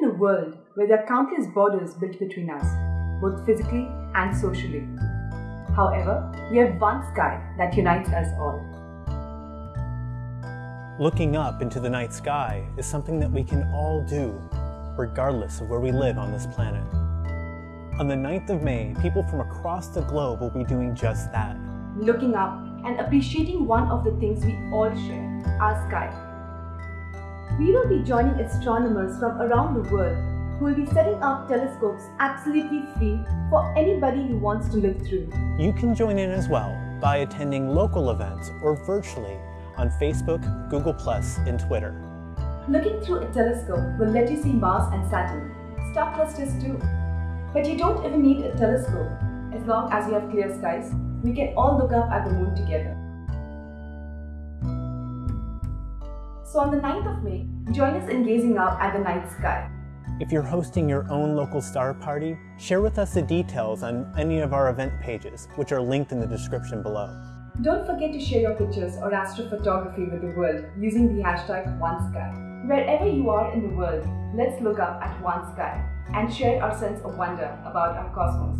in a world where there are countless borders built between us, both physically and socially. However, we have one sky that unites us all. Looking up into the night sky is something that we can all do, regardless of where we live on this planet. On the 9th of May, people from across the globe will be doing just that. Looking up and appreciating one of the things we all share, our sky. We will be joining astronomers from around the world who will be setting up telescopes absolutely free for anybody who wants to look through. You can join in as well by attending local events or virtually on Facebook, Google+, and Twitter. Looking through a telescope will let you see Mars and Saturn, star clusters too. But you don't even need a telescope. As long as you have clear skies, we can all look up at the moon together. So on the 9th of May, join us in gazing up at the night sky. If you're hosting your own local star party, share with us the details on any of our event pages, which are linked in the description below. Don't forget to share your pictures or astrophotography with the world using the hashtag OneSky. Wherever you are in the world, let's look up at one sky and share our sense of wonder about our cosmos.